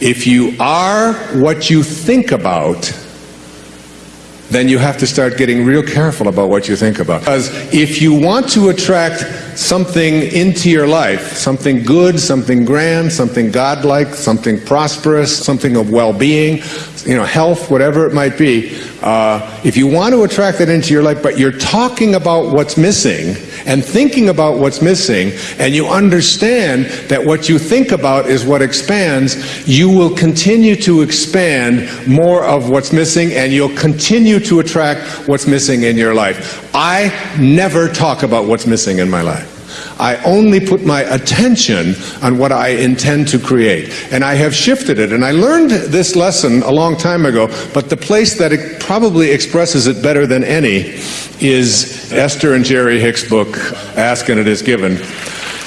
If you are what you think about, then you have to start getting real careful about what you think about. Because if you want to attract something into your life, something good, something grand, something godlike, something prosperous, something of well-being, you know, health, whatever it might be, uh, if you want to attract that into your life, but you're talking about what's missing and thinking about what's missing, and you understand that what you think about is what expands, you will continue to expand more of what's missing, and you'll continue to attract what's missing in your life. I never talk about what's missing in my life. I only put my attention on what I intend to create. And I have shifted it. And I learned this lesson a long time ago, but the place that it probably expresses it better than any is Esther and Jerry Hicks' book, Ask and It Is Given.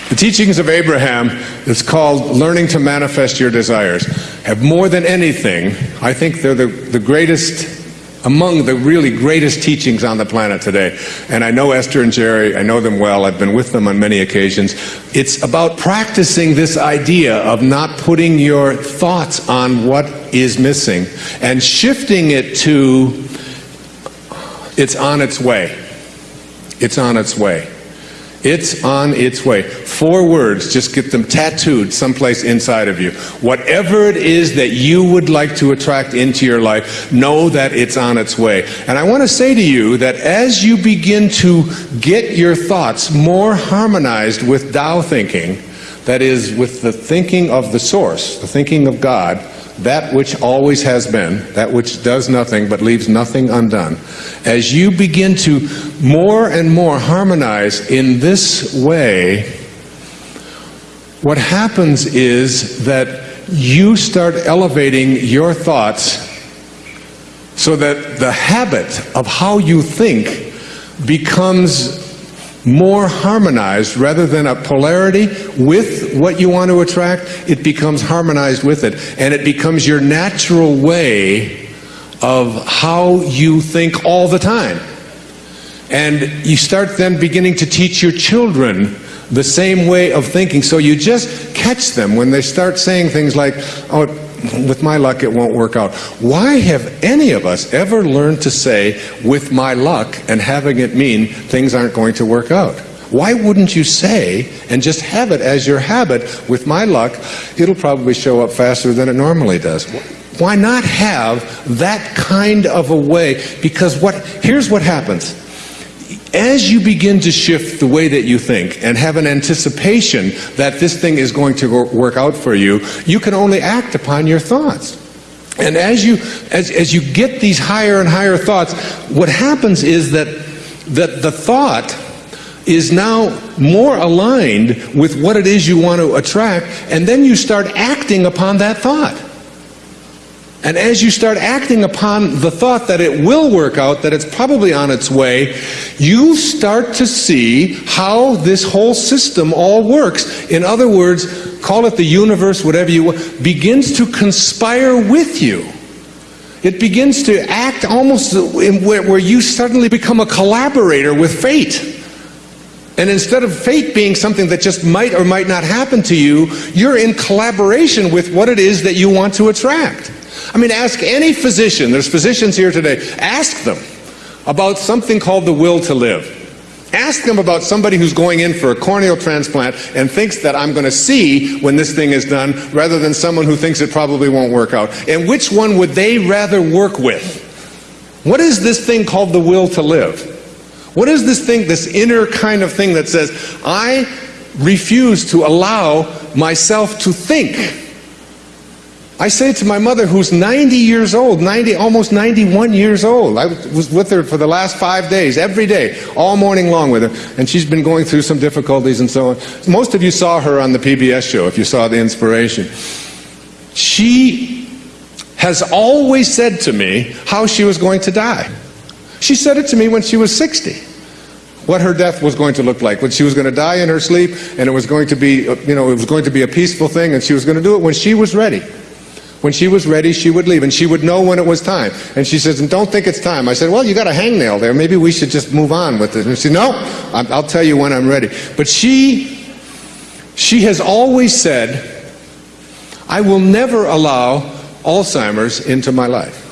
The teachings of Abraham, it's called Learning to Manifest Your Desires, have more than anything, I think they're the, the greatest among the really greatest teachings on the planet today. And I know Esther and Jerry, I know them well, I've been with them on many occasions. It's about practicing this idea of not putting your thoughts on what is missing and shifting it to it's on its way. It's on its way. It's on its way. Four words, just get them tattooed someplace inside of you. Whatever it is that you would like to attract into your life, know that it's on its way. And I want to say to you that as you begin to get your thoughts more harmonized with Tao thinking, that is, with the thinking of the source, the thinking of God, that which always has been, that which does nothing but leaves nothing undone, as you begin to more and more harmonize in this way, what happens is that you start elevating your thoughts so that the habit of how you think becomes more harmonized rather than a polarity with what you want to attract, it becomes harmonized with it. And it becomes your natural way of how you think all the time. And you start then beginning to teach your children the same way of thinking. So you just catch them when they start saying things like, oh, with my luck it won't work out. Why have any of us ever learned to say, with my luck, and having it mean things aren't going to work out? Why wouldn't you say and just have it as your habit, with my luck, it'll probably show up faster than it normally does? Why not have that kind of a way? Because what, here's what happens as you begin to shift the way that you think and have an anticipation that this thing is going to work out for you, you can only act upon your thoughts. And as you, as, as you get these higher and higher thoughts, what happens is that, that the thought is now more aligned with what it is you want to attract, and then you start acting upon that thought. And as you start acting upon the thought that it will work out, that it's probably on its way, you start to see how this whole system all works. In other words, call it the universe, whatever you want, begins to conspire with you. It begins to act almost where you suddenly become a collaborator with fate. And instead of fate being something that just might or might not happen to you, you're in collaboration with what it is that you want to attract. I mean, ask any physician, there's physicians here today, ask them about something called the will to live. Ask them about somebody who's going in for a corneal transplant and thinks that I'm going to see when this thing is done rather than someone who thinks it probably won't work out. And which one would they rather work with? What is this thing called the will to live? What is this thing, this inner kind of thing that says, I refuse to allow myself to think I say to my mother, who's 90 years old, 90, almost 91 years old. I was with her for the last five days, every day, all morning long with her. And she's been going through some difficulties and so on. Most of you saw her on the PBS show, if you saw the inspiration. She has always said to me how she was going to die. She said it to me when she was 60 what her death was going to look like when she was going to die in her sleep and it was going to be you know it was going to be a peaceful thing and she was going to do it when she was ready when she was ready, she would leave, and she would know when it was time. And she says, don't think it's time. I said, well, you got a hangnail there. Maybe we should just move on with it. And she said, no, I'll tell you when I'm ready. But she, she has always said, I will never allow Alzheimer's into my life.